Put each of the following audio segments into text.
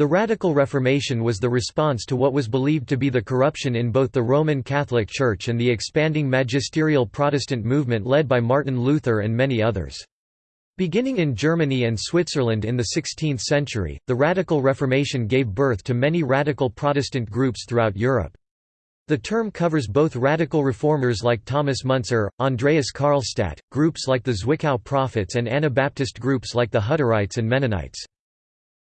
The Radical Reformation was the response to what was believed to be the corruption in both the Roman Catholic Church and the expanding magisterial Protestant movement led by Martin Luther and many others. Beginning in Germany and Switzerland in the 16th century, the Radical Reformation gave birth to many radical Protestant groups throughout Europe. The term covers both radical reformers like Thomas Müntzer, Andreas Karlstadt, groups like the Zwickau Prophets and Anabaptist groups like the Hutterites and Mennonites.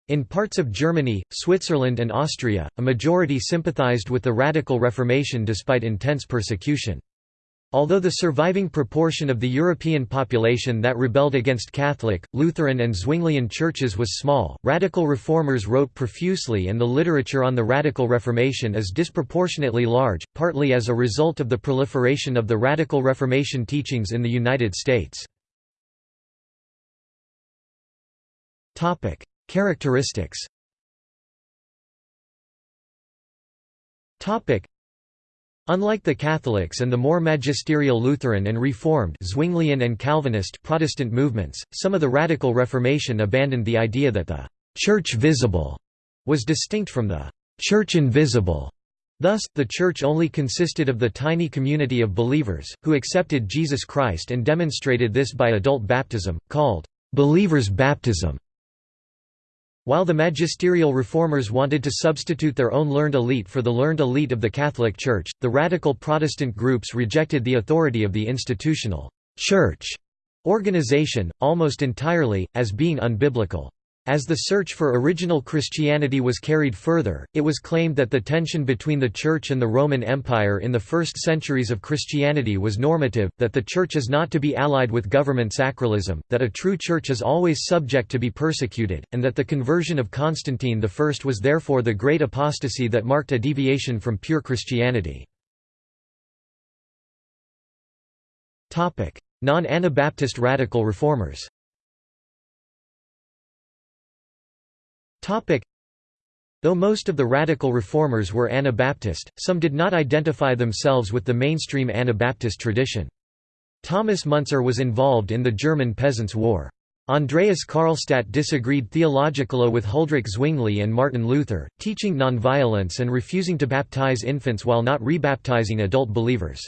In parts of Germany, Switzerland and Austria, a majority sympathized with the Radical Reformation despite intense persecution. Although the surviving proportion of the European population that rebelled against Catholic, Lutheran and Zwinglian churches was small, radical reformers wrote profusely and the literature on the Radical Reformation is disproportionately large, partly as a result of the proliferation of the Radical Reformation teachings in the United States. Characteristics Unlike the Catholics and the more magisterial Lutheran and Reformed Zwinglian and Calvinist Protestant movements, some of the Radical Reformation abandoned the idea that the «church visible» was distinct from the «church invisible». Thus, the Church only consisted of the tiny community of believers, who accepted Jesus Christ and demonstrated this by adult baptism, called «believer's baptism». While the magisterial reformers wanted to substitute their own learned elite for the learned elite of the Catholic Church, the radical Protestant groups rejected the authority of the institutional «church» organization, almost entirely, as being unbiblical. As the search for original Christianity was carried further, it was claimed that the tension between the Church and the Roman Empire in the first centuries of Christianity was normative, that the Church is not to be allied with government sacralism, that a true Church is always subject to be persecuted, and that the conversion of Constantine I was therefore the great apostasy that marked a deviation from pure Christianity. Non-Anabaptist radical reformers Though most of the radical reformers were Anabaptist, some did not identify themselves with the mainstream Anabaptist tradition. Thomas Müntzer was involved in the German Peasants' War. Andreas Karlstadt disagreed theologically with Huldrych Zwingli and Martin Luther, teaching nonviolence and refusing to baptize infants while not rebaptizing adult believers.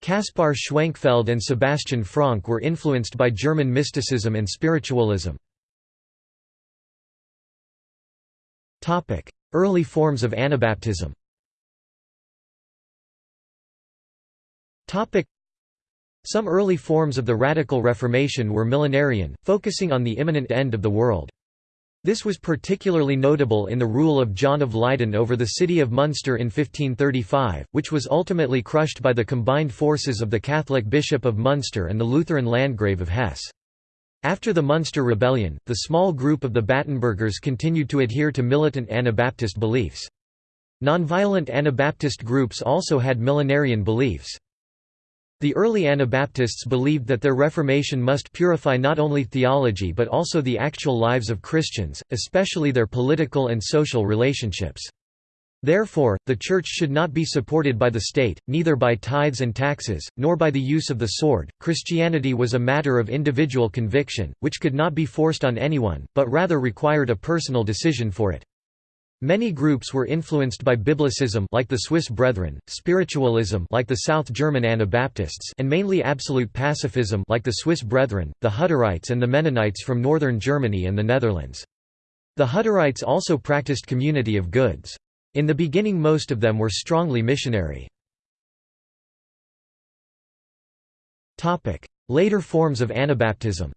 Kaspar Schwenkfeld and Sebastian Franck were influenced by German mysticism and spiritualism. Early forms of Anabaptism Some early forms of the Radical Reformation were millenarian, focusing on the imminent end of the world. This was particularly notable in the rule of John of Leyden over the city of Munster in 1535, which was ultimately crushed by the combined forces of the Catholic Bishop of Munster and the Lutheran Landgrave of Hesse. After the Munster Rebellion, the small group of the Battenbergers continued to adhere to militant Anabaptist beliefs. Nonviolent Anabaptist groups also had millenarian beliefs. The early Anabaptists believed that their Reformation must purify not only theology but also the actual lives of Christians, especially their political and social relationships. Therefore, the Church should not be supported by the state, neither by tithes and taxes, nor by the use of the sword. Christianity was a matter of individual conviction, which could not be forced on anyone, but rather required a personal decision for it. Many groups were influenced by Biblicism like the Swiss Brethren, spiritualism like the South German Anabaptists and mainly absolute pacifism like the Swiss Brethren, the Hutterites and the Mennonites from northern Germany and the Netherlands. The Hutterites also practiced community of goods. In the beginning most of them were strongly missionary. Later forms of Anabaptism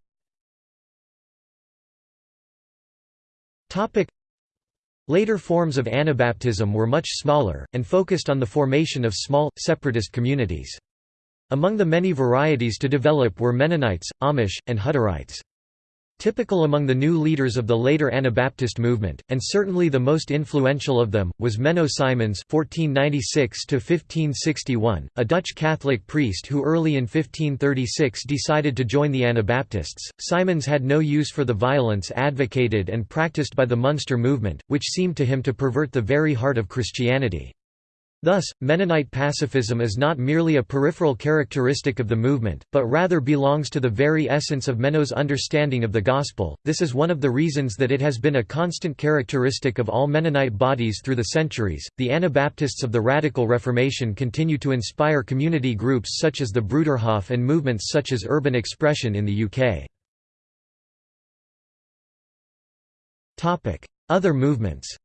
Later forms of Anabaptism were much smaller, and focused on the formation of small, separatist communities. Among the many varieties to develop were Mennonites, Amish, and Hutterites. Typical among the new leaders of the later Anabaptist movement, and certainly the most influential of them, was Menno Simons (1496–1561), a Dutch Catholic priest who early in 1536 decided to join the Anabaptists. Simons had no use for the violence advocated and practiced by the Munster movement, which seemed to him to pervert the very heart of Christianity. Thus, Mennonite pacifism is not merely a peripheral characteristic of the movement, but rather belongs to the very essence of Menno's understanding of the Gospel. This is one of the reasons that it has been a constant characteristic of all Mennonite bodies through the centuries. The Anabaptists of the Radical Reformation continue to inspire community groups such as the Bruderhof and movements such as Urban Expression in the UK. Other movements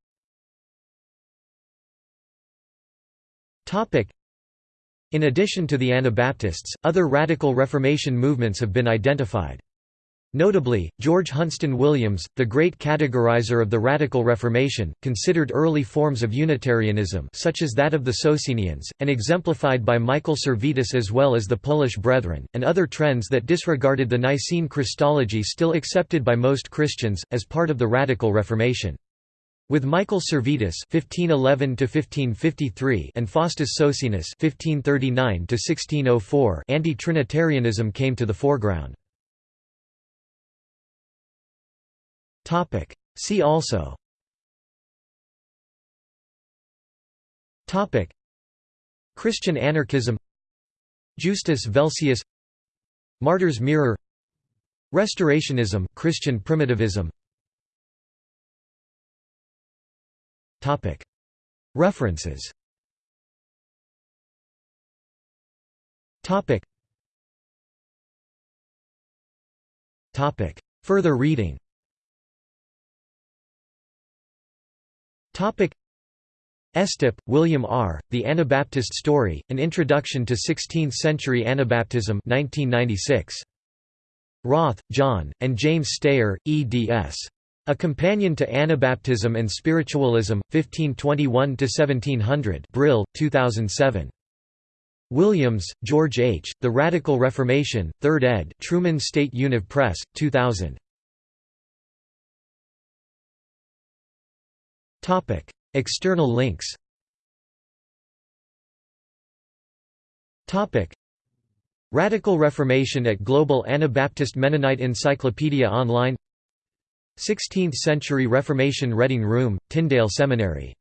In addition to the Anabaptists, other radical Reformation movements have been identified. Notably, George Hunston Williams, the great categorizer of the Radical Reformation, considered early forms of Unitarianism such as that of the Socinians, and exemplified by Michael Servetus as well as the Polish Brethren, and other trends that disregarded the Nicene Christology still accepted by most Christians, as part of the Radical Reformation. With Michael Servetus (1511–1553) and Faustus Socinus (1539–1604), anti-Trinitarianism came to the foreground. Topic. See also. Topic. Christian anarchism. Justus Velsius. Martyr's Mirror. Restorationism, Christian primitivism. References Further reading Estep, William R., The Anabaptist Story, An Introduction to Sixteenth-Century Anabaptism 1996. Roth, John, and James Stayer, eds. A Companion to Anabaptism and Spiritualism, 1521–1700 Brill, 2007. Williams, George H., The Radical Reformation, 3rd ed. Truman State Univ Press, 2000. External links Radical Reformation at Global Anabaptist Mennonite Encyclopedia Online 16th Century Reformation Reading Room, Tyndale Seminary